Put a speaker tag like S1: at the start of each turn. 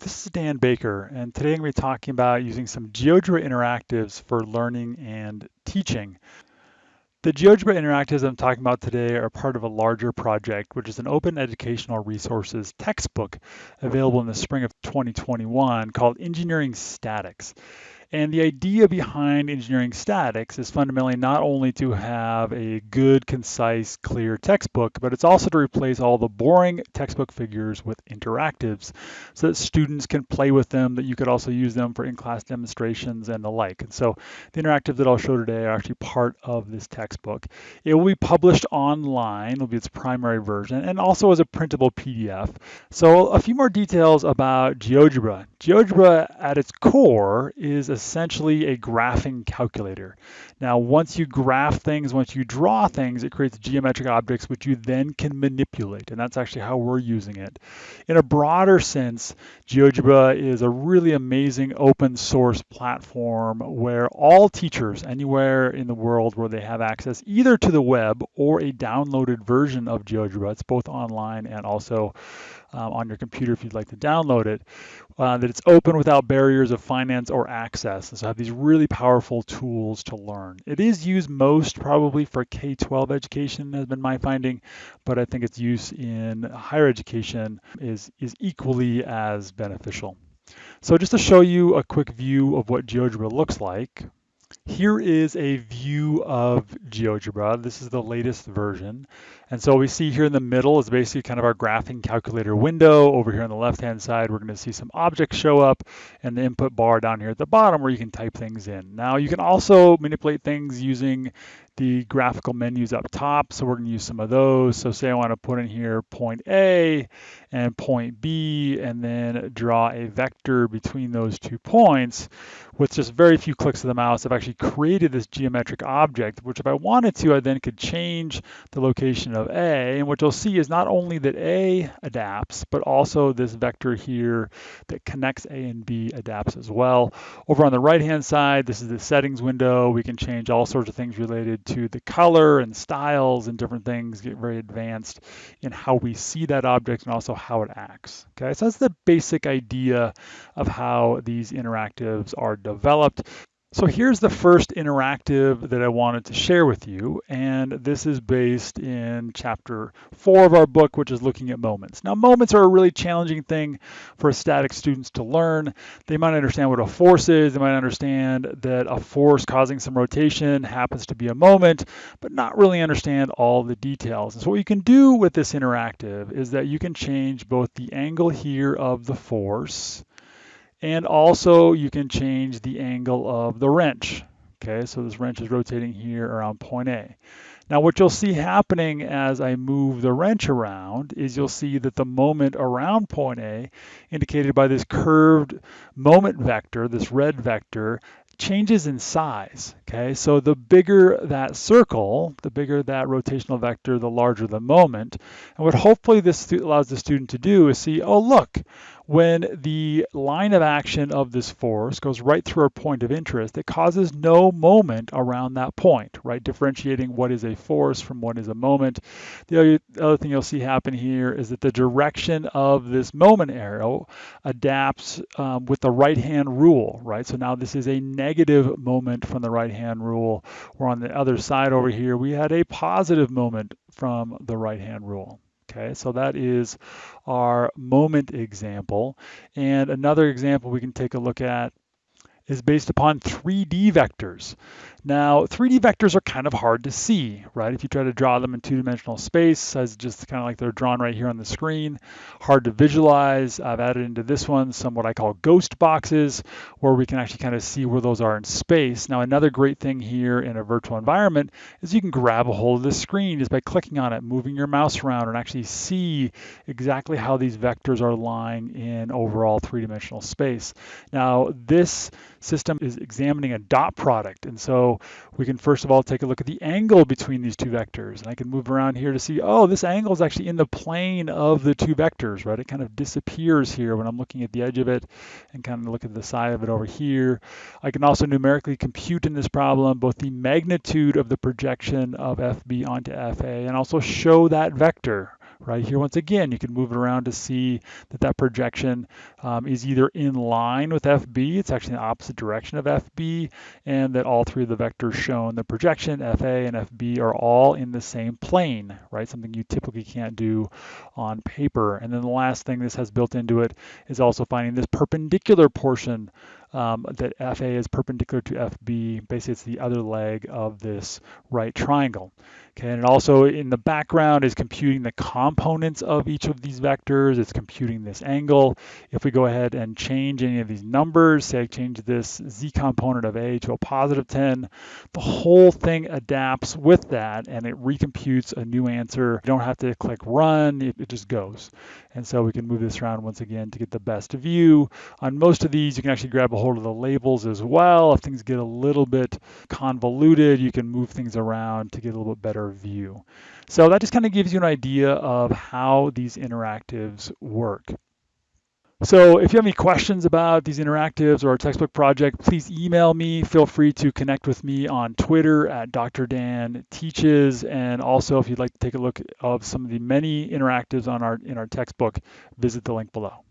S1: This is Dan Baker, and today I'm going to be talking about using some GeoGebra interactives for learning and teaching. The GeoGebra interactives I'm talking about today are part of a larger project, which is an open educational resources textbook available in the spring of 2021 called Engineering Statics. And the idea behind engineering statics is fundamentally not only to have a good, concise, clear textbook, but it's also to replace all the boring textbook figures with interactives so that students can play with them, that you could also use them for in-class demonstrations and the like. And so the interactives that I'll show today are actually part of this textbook. It will be published online, will be its primary version, and also as a printable PDF. So a few more details about GeoGebra. GeoGebra at its core is a essentially a graphing calculator. Now, once you graph things, once you draw things, it creates geometric objects which you then can manipulate, and that's actually how we're using it. In a broader sense, GeoGebra is a really amazing open source platform where all teachers anywhere in the world where they have access either to the web or a downloaded version of GeoGebra, it's both online and also um, on your computer if you'd like to download it, uh, that it's open without barriers of finance or access. And so have these really powerful tools to learn. It is used most probably for K-12 education has been my finding, but I think its use in higher education is, is equally as beneficial. So just to show you a quick view of what GeoGebra looks like, here is a view of GeoGebra. This is the latest version. And so we see here in the middle is basically kind of our graphing calculator window. Over here on the left-hand side, we're going to see some objects show up and the input bar down here at the bottom where you can type things in. Now you can also manipulate things using the graphical menus up top. So we're going to use some of those. So say I want to put in here point A and point B and then draw a vector between those two points. With just very few clicks of the mouse, I've actually created this geometric object, which if I wanted to, I then could change the location of A. And what you'll see is not only that A adapts, but also this vector here that connects A and B adapts as well. Over on the right-hand side, this is the settings window. We can change all sorts of things related to the color and styles and different things, get very advanced in how we see that object and also how it acts. Okay, so that's the basic idea of how these interactives are developed. So here's the first interactive that I wanted to share with you, and this is based in chapter four of our book, which is looking at moments. Now, moments are a really challenging thing for static students to learn. They might understand what a force is, they might understand that a force causing some rotation happens to be a moment, but not really understand all the details. And so what you can do with this interactive is that you can change both the angle here of the force, and also you can change the angle of the wrench. Okay, so this wrench is rotating here around point A. Now what you'll see happening as I move the wrench around is you'll see that the moment around point A, indicated by this curved moment vector, this red vector, changes in size. Okay, so the bigger that circle, the bigger that rotational vector, the larger the moment. And what hopefully this allows the student to do is see, oh look, when the line of action of this force goes right through a point of interest, it causes no moment around that point, right? Differentiating what is a force from what is a moment. The other, thing you'll see happen here is that the direction of this moment arrow adapts um, with the right-hand rule, right? So now this is a negative moment from the right-hand rule, where on the other side over here, we had a positive moment from the right-hand rule. Okay, so that is our moment example. And another example we can take a look at is based upon 3D vectors. Now, 3D vectors are kind of hard to see, right? If you try to draw them in two-dimensional space, as just kind of like they're drawn right here on the screen, hard to visualize. I've added into this one some what I call ghost boxes, where we can actually kind of see where those are in space. Now, another great thing here in a virtual environment is you can grab a hold of the screen just by clicking on it, moving your mouse around, and actually see exactly how these vectors are lying in overall three-dimensional space. Now, this system is examining a dot product, and so we can first of all take a look at the angle between these two vectors. And I can move around here to see, oh, this angle is actually in the plane of the two vectors, right? It kind of disappears here when I'm looking at the edge of it and kind of look at the side of it over here. I can also numerically compute in this problem both the magnitude of the projection of FB onto FA and also show that vector right here. Once again, you can move it around to see that that projection um, is either in line with FB, it's actually in the opposite direction of FB, and that all three of the vectors shown, the projection, FA and FB, are all in the same plane, right? Something you typically can't do on paper. And then the last thing this has built into it is also finding this perpendicular portion um, that FA is perpendicular to FB. Basically, it's the other leg of this right triangle. Okay, and also in the background is computing the components of each of these vectors. It's computing this angle. If we go ahead and change any of these numbers, say I change this z component of a to a positive 10, the whole thing adapts with that and it recomputes a new answer. You don't have to click run, it, it just goes. And so we can move this around once again to get the best view. On most of these, you can actually grab a hold of the labels as well. If things get a little bit convoluted, you can move things around to get a little bit better view. So that just kind of gives you an idea of how these interactives work. So if you have any questions about these interactives or our textbook project, please email me. Feel free to connect with me on Twitter at Dr. Dan Teaches. And also, if you'd like to take a look of some of the many interactives on our in our textbook, visit the link below.